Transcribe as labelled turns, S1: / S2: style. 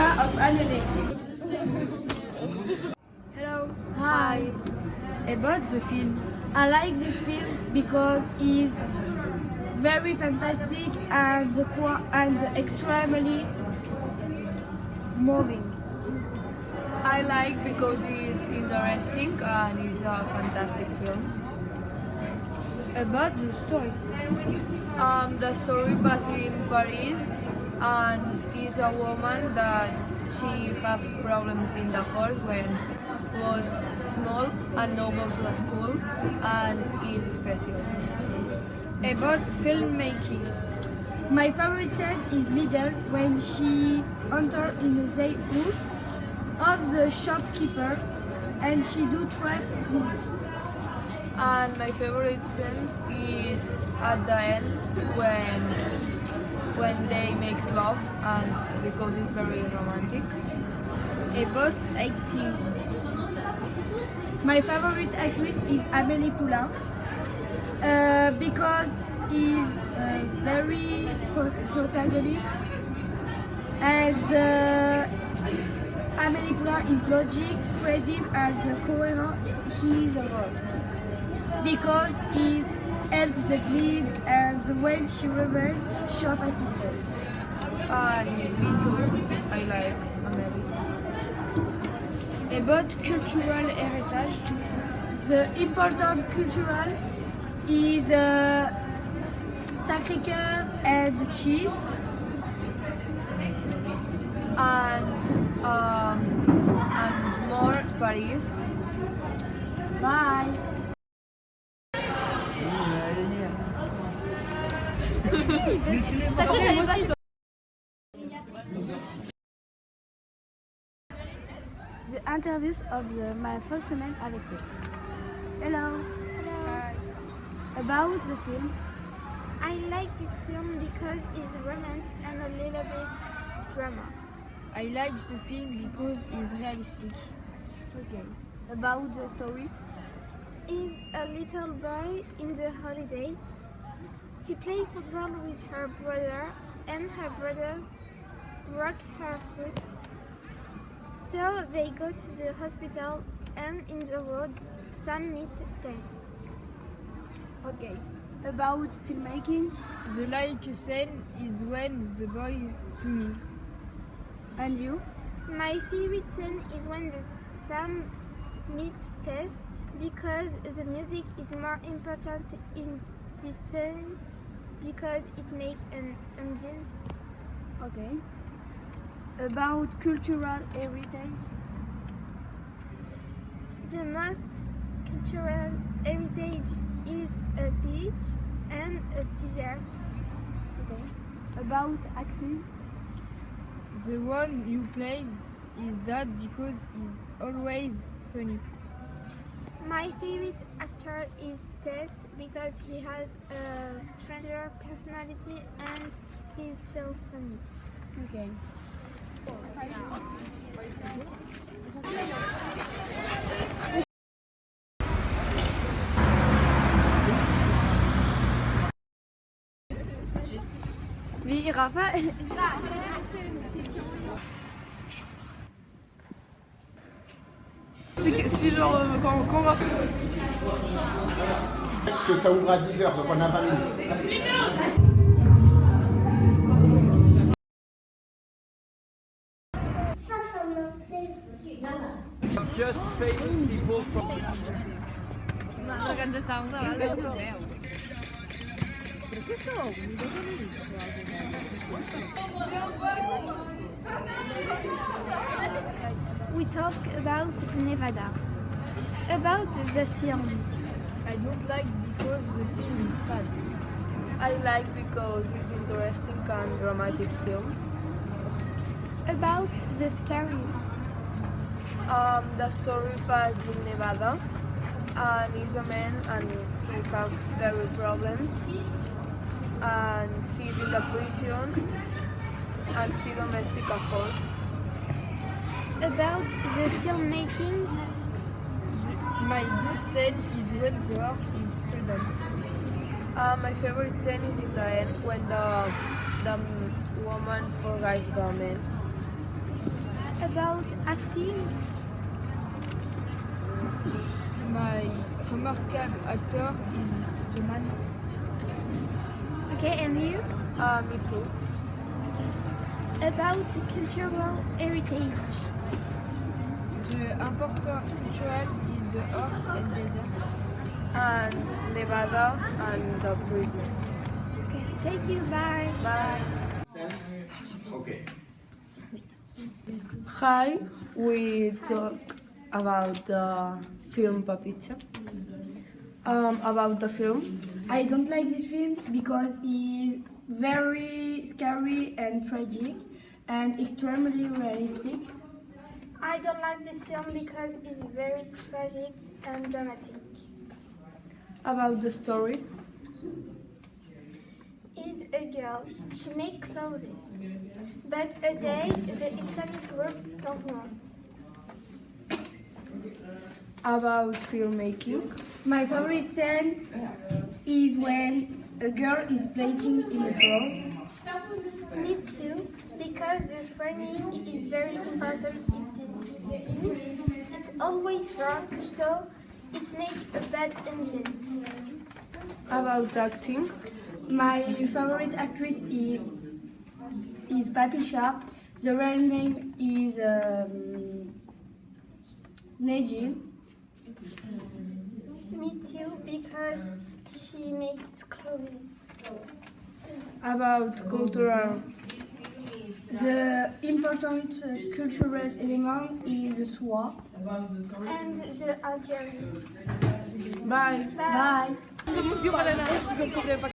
S1: of Annonay.
S2: Hello.
S1: Hi.
S2: About the film.
S1: I like this film because it's very fantastic and the and extremely moving.
S3: I like because it's interesting and it's a fantastic film.
S2: About the story.
S3: Um, the story passes in Paris and is a woman that she has problems in the heart when was small and now go to the school and is special.
S2: About filmmaking.
S1: My favorite scene is middle when she enter in the house of the shopkeeper and she do trap house.
S3: And my favorite scene is at the end when when they make love and because it's very romantic.
S2: About acting.
S1: My favorite actress is Amélie Poulain uh, because is a very pro- protagonist and uh, Amélie Poulain is logic, creative and coherent his role because he helps the bleed and when she revenge shop assistance.
S3: And me too. I like Amelie.
S2: About cultural heritage.
S1: The important cultural is uh, Sacré-Cœur and cheese.
S3: And um, and more Paris.
S1: Bye. The interviews of the, my first semaine avec toi. Hello. About the film.
S4: I like this film because it's romance and a little bit drama.
S2: I like the film because it's realistic.
S1: Okay. About the story.
S4: Is a little boy in the holidays. He played football with her brother and her brother broke her foot. So they go to the hospital and in the road Sam meet Tess.
S1: Okay. About filmmaking.
S2: The like scene is when the boy swimming.
S1: And you?
S4: My favorite scene is when the Sam meets Tess because the music is more important in this scene because it makes an ambience.
S1: Okay. About cultural heritage.
S4: The most cultural heritage is a beach and a desert.
S1: Okay. About acting.
S2: The one you plays is that because he's always funny.
S4: My favorite actor is Tess because he has a stranger personality and he's so funny.
S1: Okay.
S2: Oui, Rafa.
S3: Si genre quand, quand on va
S5: que ça ouvre à 10h, donc on a 20 minutes.
S6: Just famous people from
S4: We talk about Nevada. About the film.
S3: I don't like because the film is sad. I like because it's interesting and dramatic film.
S4: About the story.
S3: Um, the story passes in Nevada and he's a man and he have very problems and he's in the prison and he domestic a horse.
S4: About the filmmaking.
S2: My good scene is when the horse is freedom.
S3: Uh, my favorite scene is in the end when the the woman forgave the man.
S4: About acting,
S2: My remarkable actor is the man.
S4: okay, and you?
S3: Uh, me too.
S4: About cultural heritage.
S2: The important cultural is the horse and desert.
S3: And Nevada and the prison.
S4: Okay, thank you, bye.
S3: Bye.
S6: Okay.
S3: Hi, we talk about the film Papicha. Um, about the film.
S1: I don't like this film because it's very scary and tragic and extremely realistic.
S4: I don't like this film because it's very tragic and dramatic.
S3: About the story.
S4: Is a girl. She makes clothes. But a day the Islamic groups don't want.
S3: About filmmaking.
S1: My favorite scene is when a girl is playing in the floor.
S4: Me too, because the framing is very important in this scene. It's always wrong, so it makes a bad ending.
S3: About acting.
S1: My favorite actress is is Papicha. The real name is um, Nejin.
S4: Me too, because she makes clothes.
S3: About cultural.
S1: The important uh, cultural element is the soie.
S4: And the Algerian.
S3: Bye.
S1: Bye.
S3: Bye.